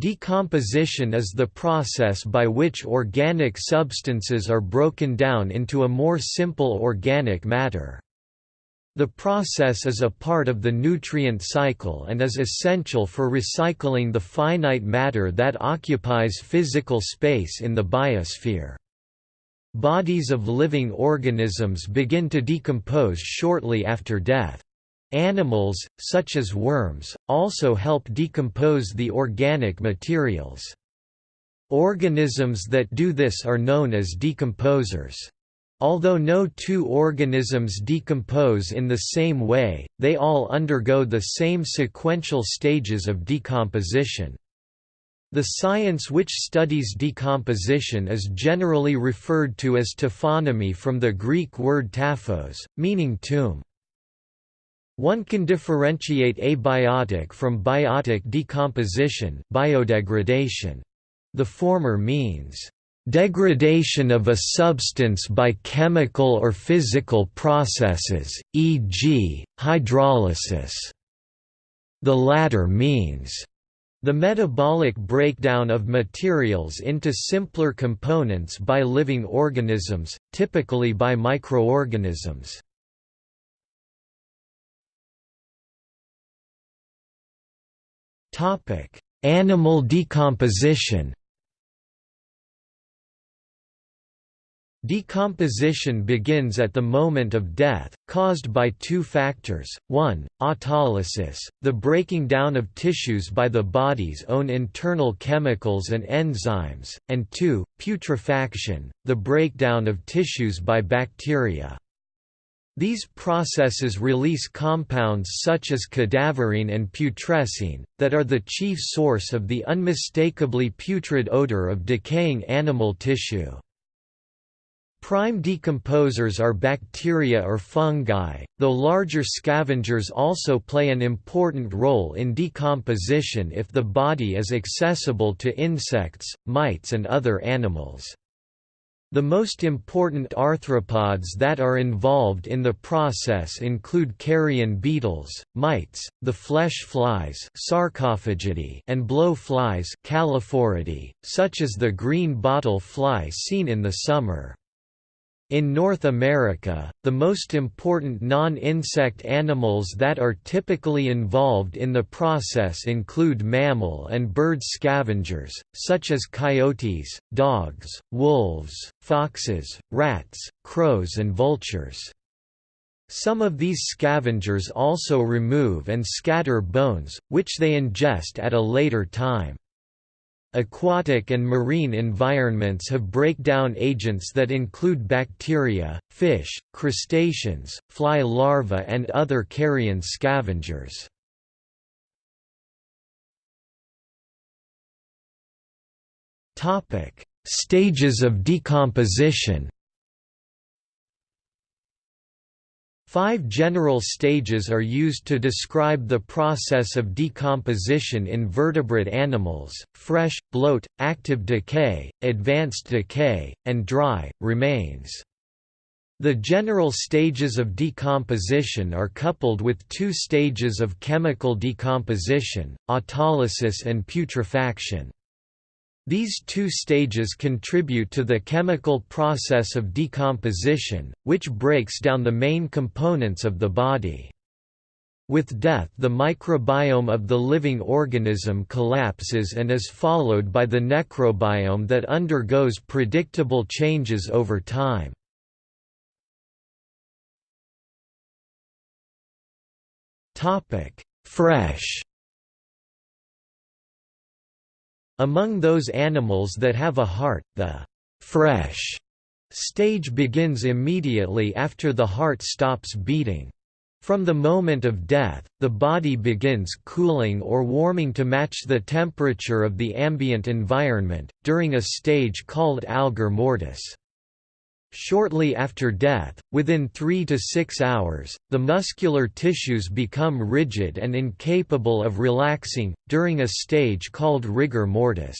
Decomposition is the process by which organic substances are broken down into a more simple organic matter. The process is a part of the nutrient cycle and is essential for recycling the finite matter that occupies physical space in the biosphere. Bodies of living organisms begin to decompose shortly after death. Animals, such as worms, also help decompose the organic materials. Organisms that do this are known as decomposers. Although no two organisms decompose in the same way, they all undergo the same sequential stages of decomposition. The science which studies decomposition is generally referred to as taphonomy from the Greek word taphos, meaning tomb. One can differentiate abiotic from biotic decomposition biodegradation. The former means, "...degradation of a substance by chemical or physical processes, e.g., hydrolysis." The latter means, the metabolic breakdown of materials into simpler components by living organisms, typically by microorganisms. Topic: Animal decomposition. Decomposition begins at the moment of death, caused by two factors, 1, autolysis, the breaking down of tissues by the body's own internal chemicals and enzymes, and 2, putrefaction, the breakdown of tissues by bacteria. These processes release compounds such as cadaverine and putrescine, that are the chief source of the unmistakably putrid odor of decaying animal tissue. Prime decomposers are bacteria or fungi, though larger scavengers also play an important role in decomposition if the body is accessible to insects, mites and other animals. The most important arthropods that are involved in the process include carrion beetles, mites, the flesh flies and blow flies such as the green bottle fly seen in the summer. In North America, the most important non-insect animals that are typically involved in the process include mammal and bird scavengers, such as coyotes, dogs, wolves, foxes, rats, crows and vultures. Some of these scavengers also remove and scatter bones, which they ingest at a later time. Aquatic and marine environments have breakdown agents that include bacteria, fish, crustaceans, fly larvae and other carrion scavengers. Stages of decomposition Five general stages are used to describe the process of decomposition in vertebrate animals, fresh, bloat, active decay, advanced decay, and dry, remains. The general stages of decomposition are coupled with two stages of chemical decomposition, autolysis and putrefaction. These two stages contribute to the chemical process of decomposition, which breaks down the main components of the body. With death the microbiome of the living organism collapses and is followed by the necrobiome that undergoes predictable changes over time. Fresh Among those animals that have a heart, the «fresh» stage begins immediately after the heart stops beating. From the moment of death, the body begins cooling or warming to match the temperature of the ambient environment, during a stage called algor mortis. Shortly after death, within 3 to 6 hours, the muscular tissues become rigid and incapable of relaxing, during a stage called rigor mortis.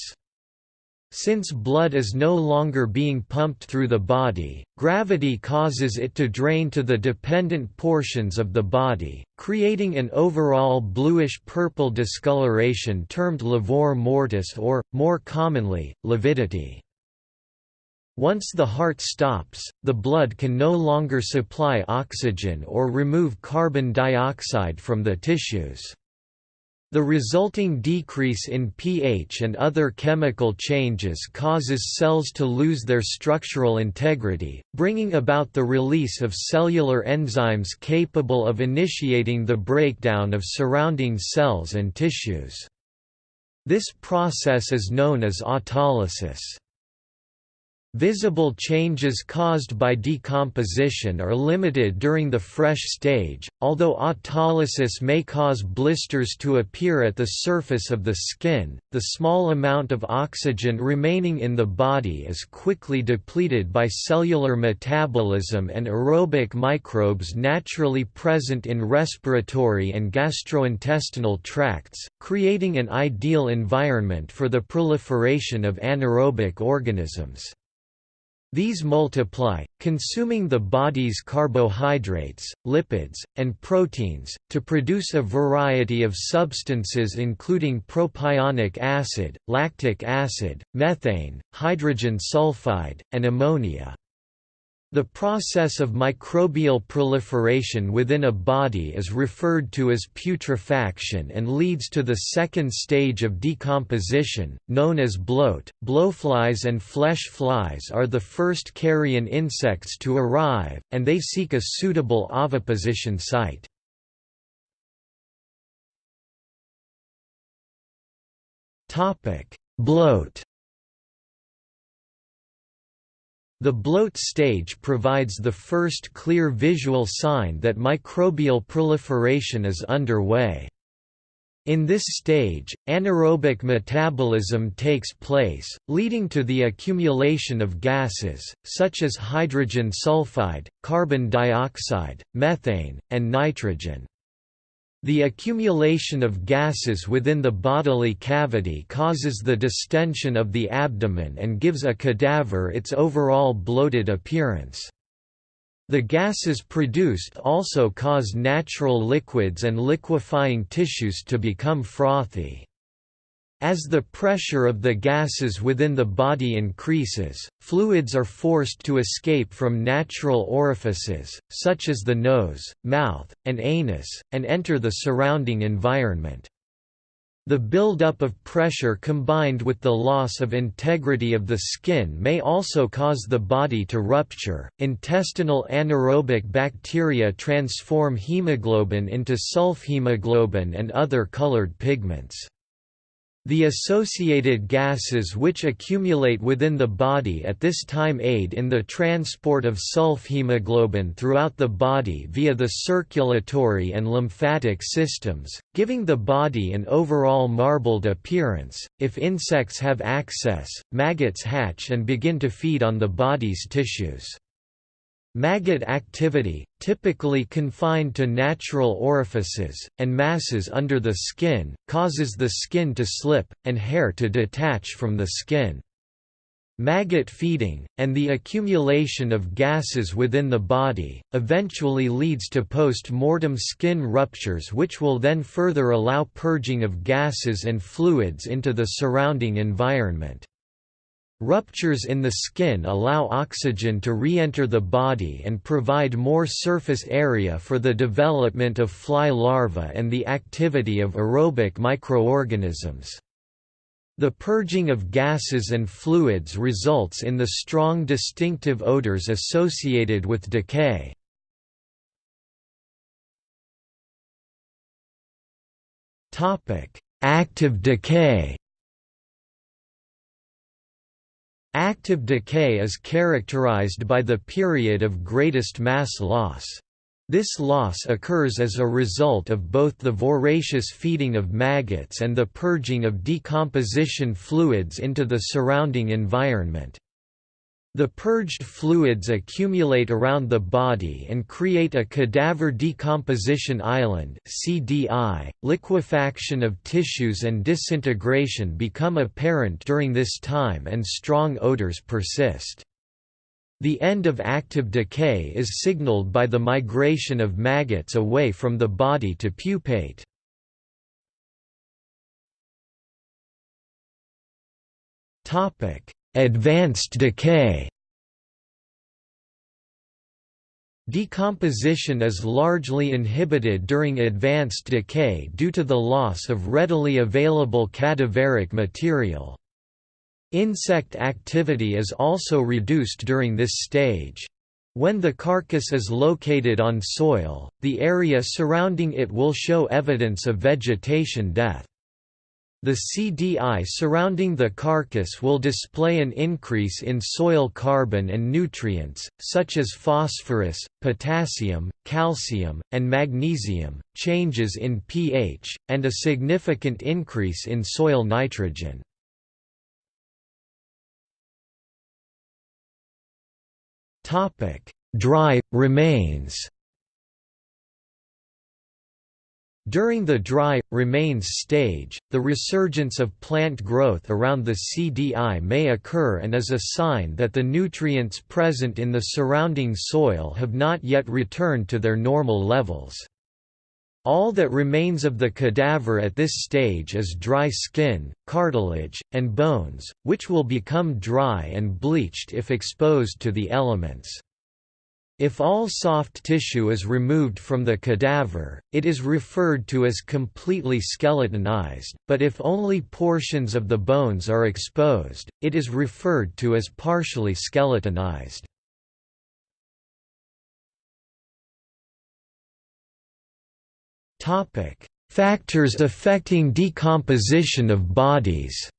Since blood is no longer being pumped through the body, gravity causes it to drain to the dependent portions of the body, creating an overall bluish-purple discoloration termed livor mortis or, more commonly, lividity. Once the heart stops, the blood can no longer supply oxygen or remove carbon dioxide from the tissues. The resulting decrease in pH and other chemical changes causes cells to lose their structural integrity, bringing about the release of cellular enzymes capable of initiating the breakdown of surrounding cells and tissues. This process is known as autolysis. Visible changes caused by decomposition are limited during the fresh stage, although autolysis may cause blisters to appear at the surface of the skin. The small amount of oxygen remaining in the body is quickly depleted by cellular metabolism and aerobic microbes naturally present in respiratory and gastrointestinal tracts, creating an ideal environment for the proliferation of anaerobic organisms. These multiply, consuming the body's carbohydrates, lipids, and proteins, to produce a variety of substances including propionic acid, lactic acid, methane, hydrogen sulfide, and ammonia. The process of microbial proliferation within a body is referred to as putrefaction and leads to the second stage of decomposition, known as bloat. Blowflies and flesh flies are the first carrion insects to arrive, and they seek a suitable oviposition site. Bloat The bloat stage provides the first clear visual sign that microbial proliferation is underway. In this stage, anaerobic metabolism takes place, leading to the accumulation of gases, such as hydrogen sulfide, carbon dioxide, methane, and nitrogen. The accumulation of gases within the bodily cavity causes the distension of the abdomen and gives a cadaver its overall bloated appearance. The gases produced also cause natural liquids and liquefying tissues to become frothy. As the pressure of the gases within the body increases, fluids are forced to escape from natural orifices, such as the nose, mouth, and anus, and enter the surrounding environment. The buildup of pressure combined with the loss of integrity of the skin may also cause the body to rupture. Intestinal anaerobic bacteria transform hemoglobin into sulfhemoglobin and other colored pigments. The associated gases which accumulate within the body at this time aid in the transport of sulfhemoglobin throughout the body via the circulatory and lymphatic systems, giving the body an overall marbled appearance. If insects have access, maggots hatch and begin to feed on the body's tissues. Maggot activity, typically confined to natural orifices, and masses under the skin, causes the skin to slip, and hair to detach from the skin. Maggot feeding, and the accumulation of gases within the body, eventually leads to post-mortem skin ruptures which will then further allow purging of gases and fluids into the surrounding environment. Ruptures in the skin allow oxygen to re-enter the body and provide more surface area for the development of fly larvae and the activity of aerobic microorganisms. The purging of gases and fluids results in the strong distinctive odors associated with decay. Active decay Active decay is characterized by the period of greatest mass loss. This loss occurs as a result of both the voracious feeding of maggots and the purging of decomposition fluids into the surrounding environment. The purged fluids accumulate around the body and create a cadaver decomposition island (CDI). Liquefaction of tissues and disintegration become apparent during this time and strong odors persist. The end of active decay is signaled by the migration of maggots away from the body to pupate. Topic: Advanced decay Decomposition is largely inhibited during advanced decay due to the loss of readily available cadaveric material. Insect activity is also reduced during this stage. When the carcass is located on soil, the area surrounding it will show evidence of vegetation death. The CDI surrounding the carcass will display an increase in soil carbon and nutrients, such as phosphorus, potassium, calcium, and magnesium, changes in pH, and a significant increase in soil nitrogen. Dry, remains During the dry, remains stage, the resurgence of plant growth around the CDI may occur and is a sign that the nutrients present in the surrounding soil have not yet returned to their normal levels. All that remains of the cadaver at this stage is dry skin, cartilage, and bones, which will become dry and bleached if exposed to the elements. If all soft tissue is removed from the cadaver, it is referred to as completely skeletonized, but if only portions of the bones are exposed, it is referred to as partially skeletonized. Factors affecting decomposition of bodies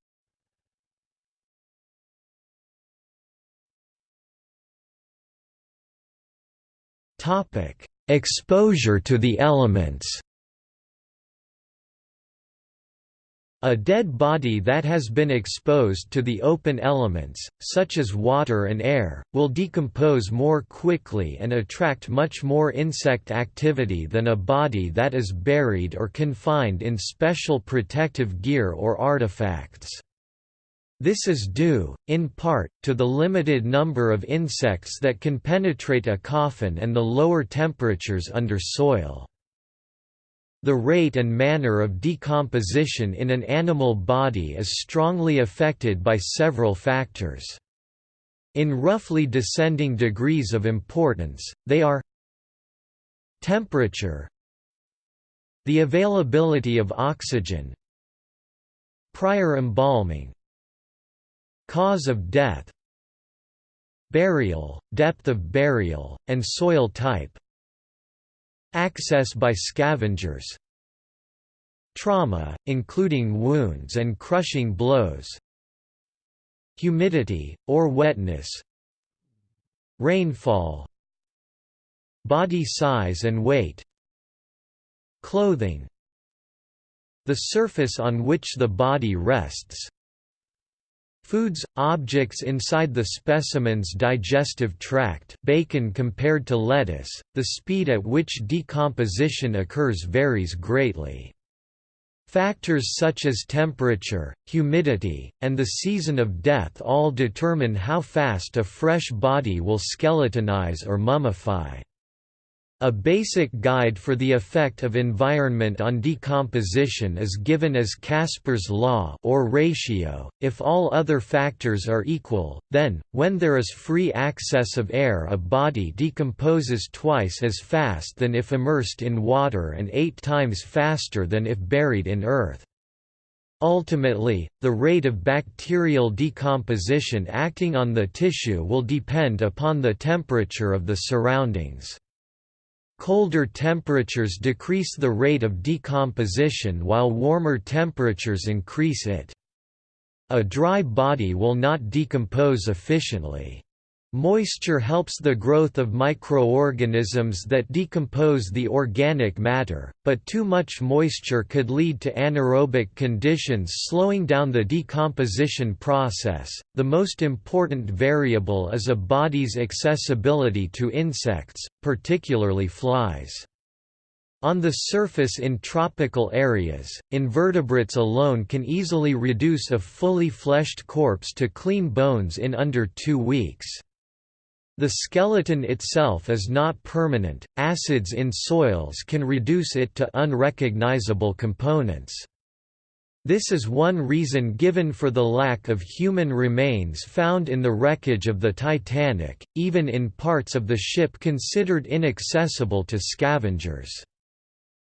Topic: Exposure to the elements. A dead body that has been exposed to the open elements, such as water and air, will decompose more quickly and attract much more insect activity than a body that is buried or confined in special protective gear or artifacts. This is due, in part, to the limited number of insects that can penetrate a coffin and the lower temperatures under soil. The rate and manner of decomposition in an animal body is strongly affected by several factors. In roughly descending degrees of importance, they are Temperature The availability of oxygen Prior embalming Cause of death Burial, depth of burial, and soil type Access by scavengers Trauma, including wounds and crushing blows Humidity, or wetness Rainfall Body size and weight Clothing The surface on which the body rests Foods, objects inside the specimen's digestive tract bacon compared to lettuce, the speed at which decomposition occurs varies greatly. Factors such as temperature, humidity, and the season of death all determine how fast a fresh body will skeletonize or mummify. A basic guide for the effect of environment on decomposition is given as Casper's law or ratio. If all other factors are equal, then when there is free access of air, a body decomposes twice as fast than if immersed in water and 8 times faster than if buried in earth. Ultimately, the rate of bacterial decomposition acting on the tissue will depend upon the temperature of the surroundings. Colder temperatures decrease the rate of decomposition while warmer temperatures increase it. A dry body will not decompose efficiently. Moisture helps the growth of microorganisms that decompose the organic matter, but too much moisture could lead to anaerobic conditions slowing down the decomposition process. The most important variable is a body's accessibility to insects, particularly flies. On the surface in tropical areas, invertebrates alone can easily reduce a fully fleshed corpse to clean bones in under two weeks. The skeleton itself is not permanent, acids in soils can reduce it to unrecognizable components. This is one reason given for the lack of human remains found in the wreckage of the Titanic, even in parts of the ship considered inaccessible to scavengers.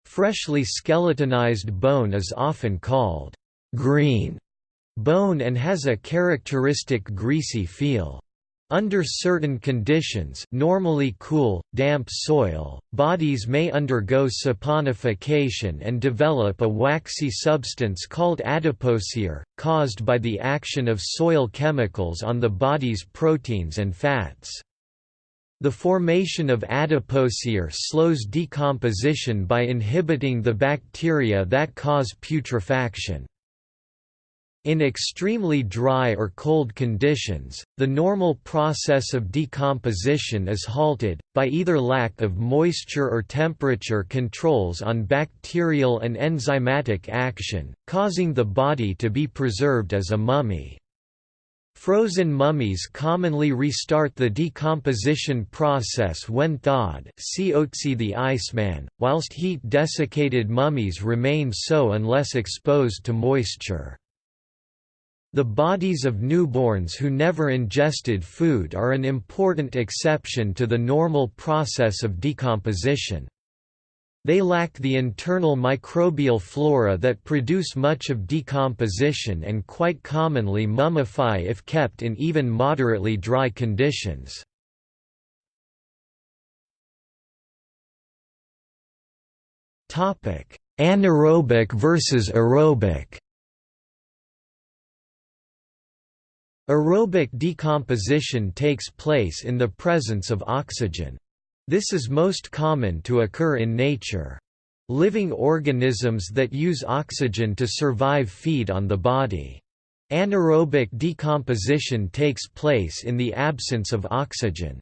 Freshly skeletonized bone is often called green bone and has a characteristic greasy feel. Under certain conditions normally cool, damp soil, bodies may undergo saponification and develop a waxy substance called adipocere, caused by the action of soil chemicals on the body's proteins and fats. The formation of adipocere slows decomposition by inhibiting the bacteria that cause putrefaction. In extremely dry or cold conditions, the normal process of decomposition is halted, by either lack of moisture or temperature controls on bacterial and enzymatic action, causing the body to be preserved as a mummy. Frozen mummies commonly restart the decomposition process when thawed see Otzi the Iceman, whilst heat-desiccated mummies remain so unless exposed to moisture. The bodies of newborns who never ingested food are an important exception to the normal process of decomposition. They lack the internal microbial flora that produce much of decomposition and quite commonly mummify if kept in even moderately dry conditions. Anaerobic versus aerobic Aerobic decomposition takes place in the presence of oxygen. This is most common to occur in nature. Living organisms that use oxygen to survive feed on the body. Anaerobic decomposition takes place in the absence of oxygen.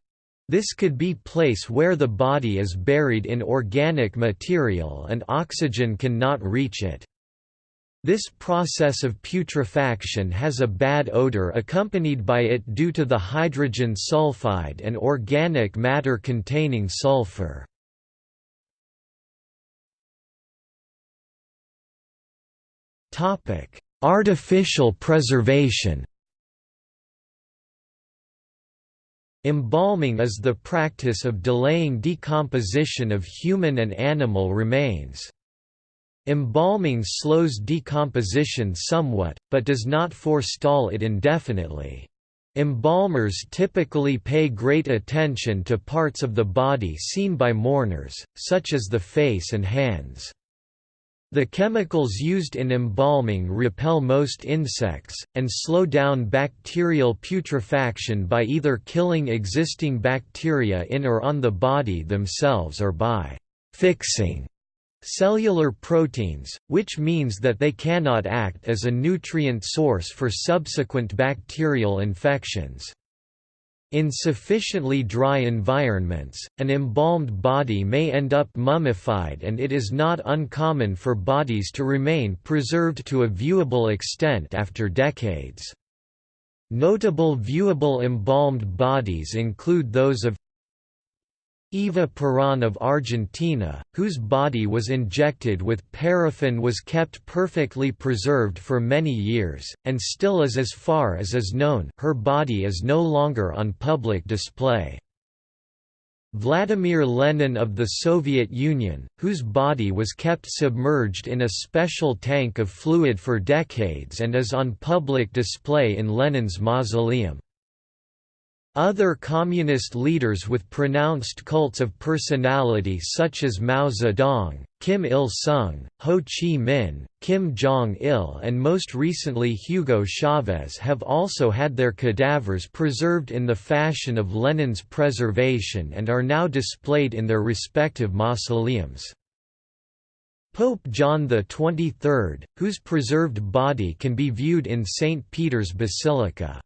This could be place where the body is buried in organic material and oxygen cannot reach it. This process of putrefaction has a bad odor accompanied by it due to the hydrogen sulfide and organic matter containing sulfur. Artificial preservation Embalming is the practice of delaying decomposition of human and animal remains. Embalming slows decomposition somewhat, but does not forestall it indefinitely. Embalmers typically pay great attention to parts of the body seen by mourners, such as the face and hands. The chemicals used in embalming repel most insects, and slow down bacterial putrefaction by either killing existing bacteria in or on the body themselves or by «fixing» cellular proteins, which means that they cannot act as a nutrient source for subsequent bacterial infections. In sufficiently dry environments, an embalmed body may end up mummified and it is not uncommon for bodies to remain preserved to a viewable extent after decades. Notable viewable embalmed bodies include those of Eva Perón of Argentina, whose body was injected with paraffin was kept perfectly preserved for many years, and still is as far as is known her body is no longer on public display. Vladimir Lenin of the Soviet Union, whose body was kept submerged in a special tank of fluid for decades and is on public display in Lenin's mausoleum. Other communist leaders with pronounced cults of personality such as Mao Zedong, Kim Il-sung, Ho Chi Minh, Kim Jong-il and most recently Hugo Chavez have also had their cadavers preserved in the fashion of Lenin's preservation and are now displayed in their respective mausoleums. Pope John XXIII, whose preserved body can be viewed in St. Peter's Basilica.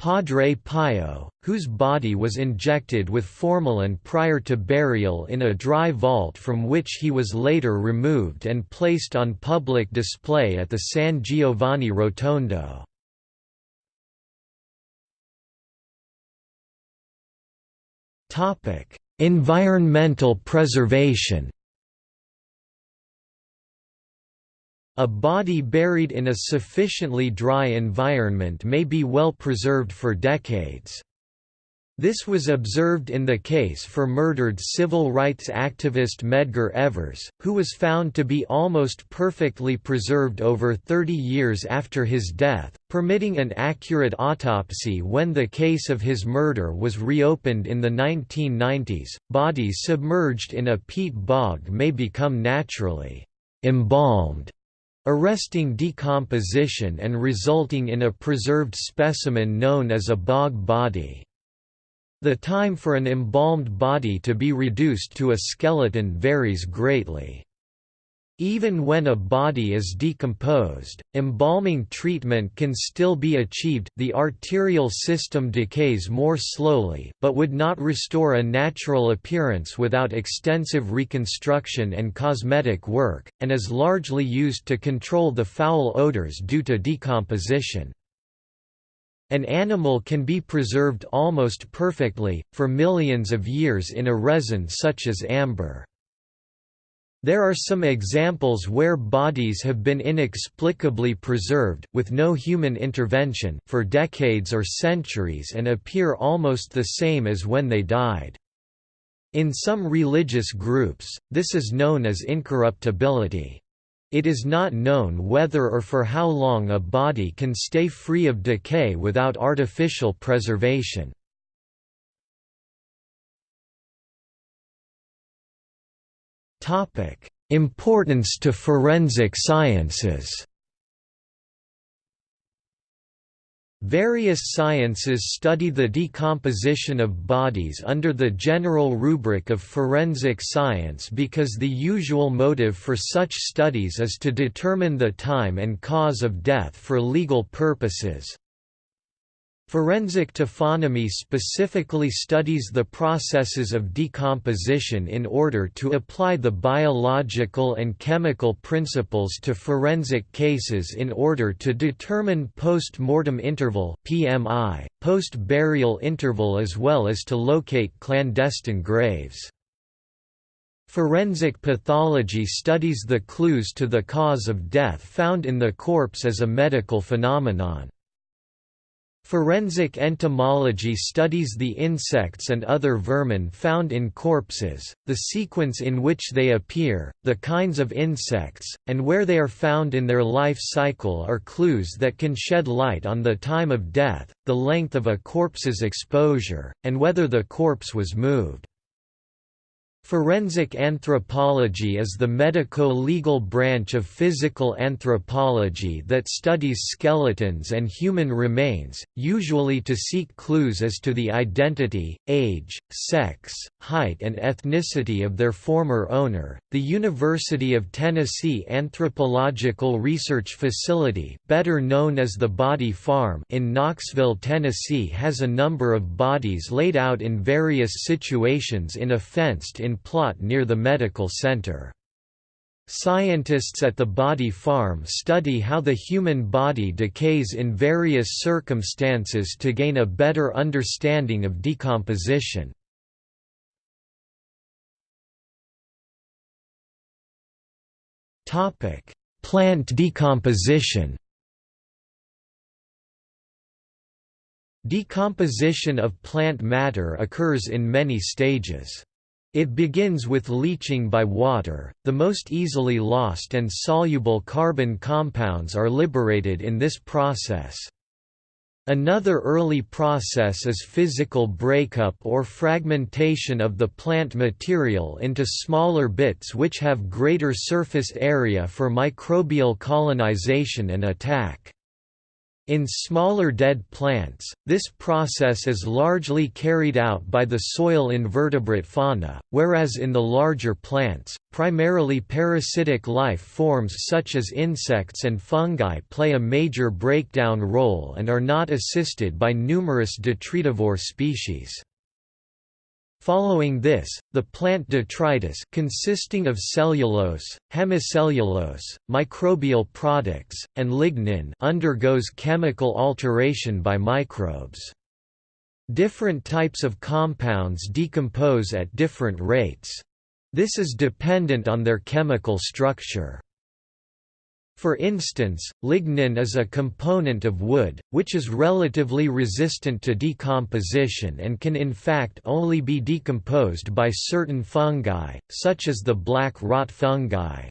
Padre Pio, whose body was injected with formalin prior to burial in a dry vault from which he was later removed and placed on public display at the San Giovanni Rotondo. Environmental preservation A body buried in a sufficiently dry environment may be well preserved for decades. This was observed in the case for murdered civil rights activist Medgar Evers, who was found to be almost perfectly preserved over 30 years after his death, permitting an accurate autopsy when the case of his murder was reopened in the 1990s. Bodies submerged in a peat bog may become naturally embalmed arresting decomposition and resulting in a preserved specimen known as a bog body. The time for an embalmed body to be reduced to a skeleton varies greatly. Even when a body is decomposed, embalming treatment can still be achieved the arterial system decays more slowly but would not restore a natural appearance without extensive reconstruction and cosmetic work, and is largely used to control the foul odors due to decomposition. An animal can be preserved almost perfectly, for millions of years in a resin such as amber. There are some examples where bodies have been inexplicably preserved, with no human intervention, for decades or centuries and appear almost the same as when they died. In some religious groups, this is known as incorruptibility. It is not known whether or for how long a body can stay free of decay without artificial preservation. Topic: Importance to forensic sciences. Various sciences study the decomposition of bodies under the general rubric of forensic science because the usual motive for such studies is to determine the time and cause of death for legal purposes, Forensic taphonomy specifically studies the processes of decomposition in order to apply the biological and chemical principles to forensic cases in order to determine post-mortem interval (PMI), post-burial interval as well as to locate clandestine graves. Forensic pathology studies the clues to the cause of death found in the corpse as a medical phenomenon. Forensic entomology studies the insects and other vermin found in corpses, the sequence in which they appear, the kinds of insects, and where they are found in their life cycle are clues that can shed light on the time of death, the length of a corpse's exposure, and whether the corpse was moved. Forensic anthropology is the medico-legal branch of physical anthropology that studies skeletons and human remains, usually to seek clues as to the identity, age, sex, height and ethnicity of their former owner. The University of Tennessee Anthropological Research Facility, better known as the Body Farm in Knoxville, Tennessee has a number of bodies laid out in various situations in a fenced in plot near the medical center. Scientists at the Body Farm study how the human body decays in various circumstances to gain a better understanding of decomposition. Plant decomposition Decomposition of plant matter occurs in many stages. It begins with leaching by water, the most easily lost and soluble carbon compounds are liberated in this process. Another early process is physical breakup or fragmentation of the plant material into smaller bits which have greater surface area for microbial colonization and attack. In smaller dead plants, this process is largely carried out by the soil invertebrate fauna, whereas in the larger plants, primarily parasitic life forms such as insects and fungi play a major breakdown role and are not assisted by numerous detritivore species. Following this, the plant detritus consisting of cellulose, hemicellulose, microbial products, and lignin undergoes chemical alteration by microbes. Different types of compounds decompose at different rates. This is dependent on their chemical structure. For instance, lignin is a component of wood, which is relatively resistant to decomposition and can in fact only be decomposed by certain fungi, such as the black rot fungi.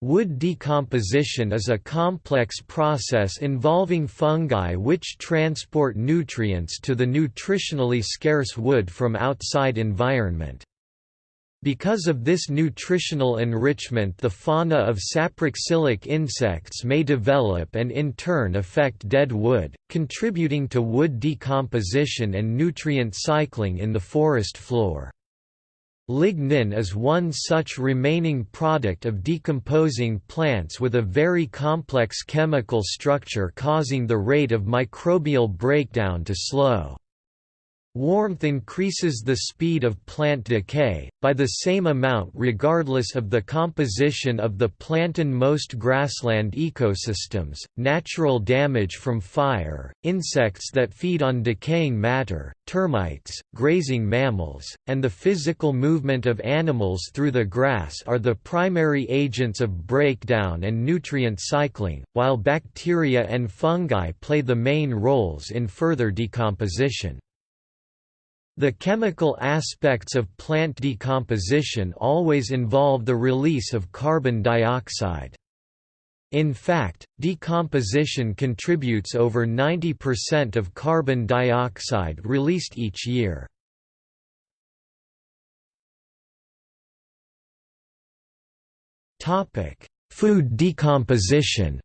Wood decomposition is a complex process involving fungi which transport nutrients to the nutritionally scarce wood from outside environment. Because of this nutritional enrichment the fauna of saproxylic insects may develop and in turn affect dead wood, contributing to wood decomposition and nutrient cycling in the forest floor. Lignin is one such remaining product of decomposing plants with a very complex chemical structure causing the rate of microbial breakdown to slow. Warmth increases the speed of plant decay, by the same amount regardless of the composition of the plant in most grassland ecosystems, natural damage from fire, insects that feed on decaying matter, termites, grazing mammals, and the physical movement of animals through the grass are the primary agents of breakdown and nutrient cycling, while bacteria and fungi play the main roles in further decomposition. The chemical aspects of plant decomposition always involve the release of carbon dioxide. In fact, decomposition contributes over 90% of carbon dioxide released each year. Food decomposition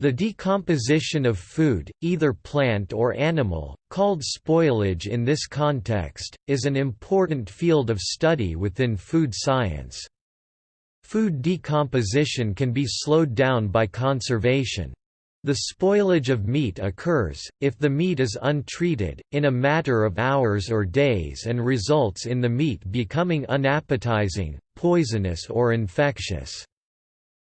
The decomposition of food, either plant or animal, called spoilage in this context, is an important field of study within food science. Food decomposition can be slowed down by conservation. The spoilage of meat occurs, if the meat is untreated, in a matter of hours or days and results in the meat becoming unappetizing, poisonous or infectious.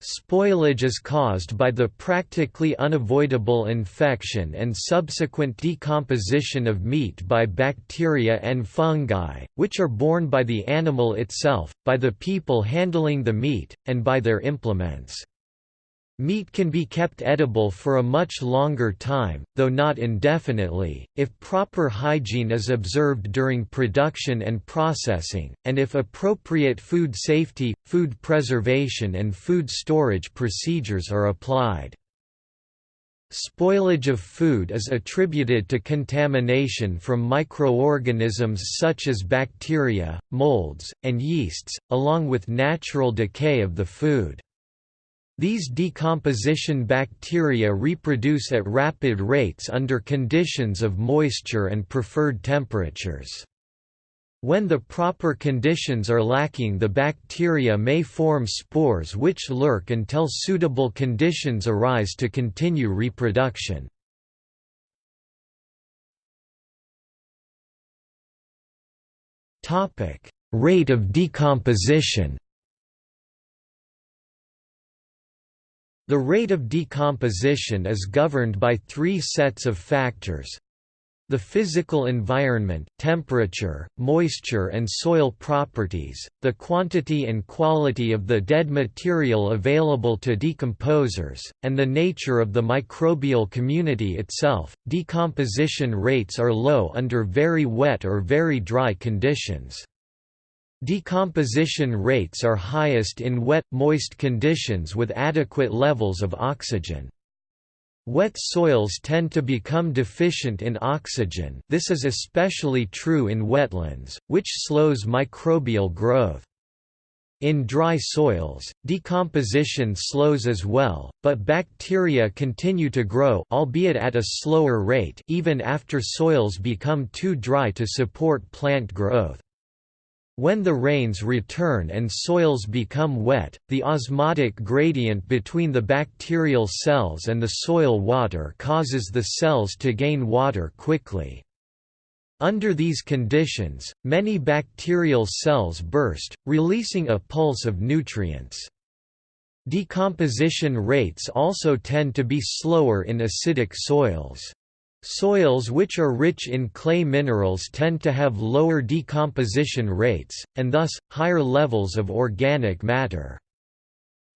Spoilage is caused by the practically unavoidable infection and subsequent decomposition of meat by bacteria and fungi, which are borne by the animal itself, by the people handling the meat, and by their implements. Meat can be kept edible for a much longer time, though not indefinitely, if proper hygiene is observed during production and processing, and if appropriate food safety, food preservation and food storage procedures are applied. Spoilage of food is attributed to contamination from microorganisms such as bacteria, molds, and yeasts, along with natural decay of the food. These decomposition bacteria reproduce at rapid rates under conditions of moisture and preferred temperatures. When the proper conditions are lacking the bacteria may form spores which lurk until suitable conditions arise to continue reproduction. Rate of decomposition The rate of decomposition is governed by three sets of factors. The physical environment, temperature, moisture and soil properties, the quantity and quality of the dead material available to decomposers, and the nature of the microbial community itself. Decomposition rates are low under very wet or very dry conditions. Decomposition rates are highest in wet, moist conditions with adequate levels of oxygen. Wet soils tend to become deficient in oxygen this is especially true in wetlands, which slows microbial growth. In dry soils, decomposition slows as well, but bacteria continue to grow albeit at a slower rate even after soils become too dry to support plant growth. When the rains return and soils become wet, the osmotic gradient between the bacterial cells and the soil water causes the cells to gain water quickly. Under these conditions, many bacterial cells burst, releasing a pulse of nutrients. Decomposition rates also tend to be slower in acidic soils. Soils which are rich in clay minerals tend to have lower decomposition rates, and thus, higher levels of organic matter.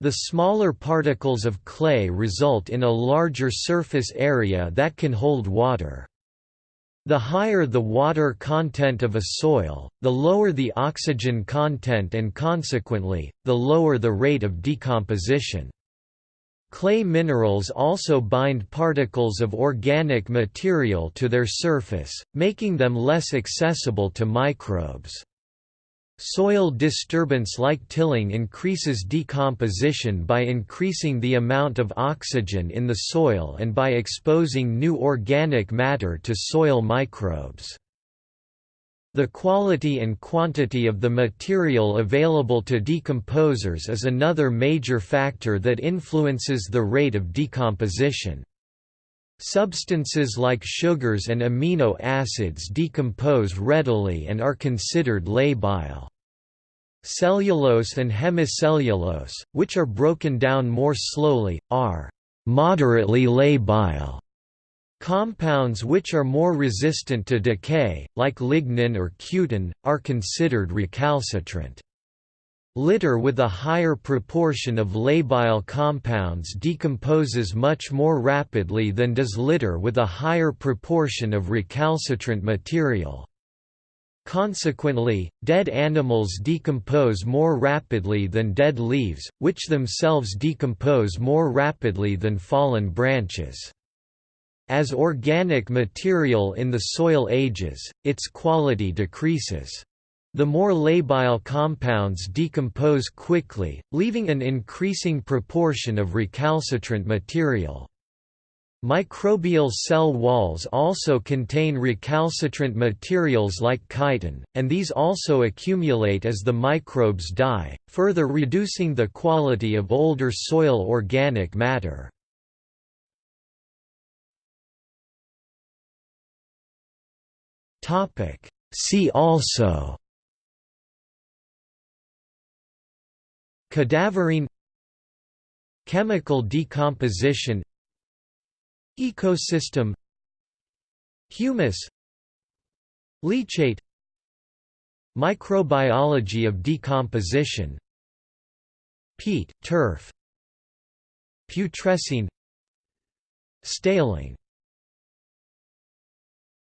The smaller particles of clay result in a larger surface area that can hold water. The higher the water content of a soil, the lower the oxygen content and consequently, the lower the rate of decomposition. Clay minerals also bind particles of organic material to their surface, making them less accessible to microbes. Soil disturbance like tilling increases decomposition by increasing the amount of oxygen in the soil and by exposing new organic matter to soil microbes. The quality and quantity of the material available to decomposers is another major factor that influences the rate of decomposition. Substances like sugars and amino acids decompose readily and are considered labile. Cellulose and hemicellulose, which are broken down more slowly, are moderately labile. Compounds which are more resistant to decay, like lignin or cutin, are considered recalcitrant. Litter with a higher proportion of labile compounds decomposes much more rapidly than does litter with a higher proportion of recalcitrant material. Consequently, dead animals decompose more rapidly than dead leaves, which themselves decompose more rapidly than fallen branches. As organic material in the soil ages, its quality decreases. The more labile compounds decompose quickly, leaving an increasing proportion of recalcitrant material. Microbial cell walls also contain recalcitrant materials like chitin, and these also accumulate as the microbes die, further reducing the quality of older soil organic matter. Topic. See also Cadaverine Chemical decomposition Ecosystem Humus Leachate Microbiology of decomposition Peat, turf Putrescine Staling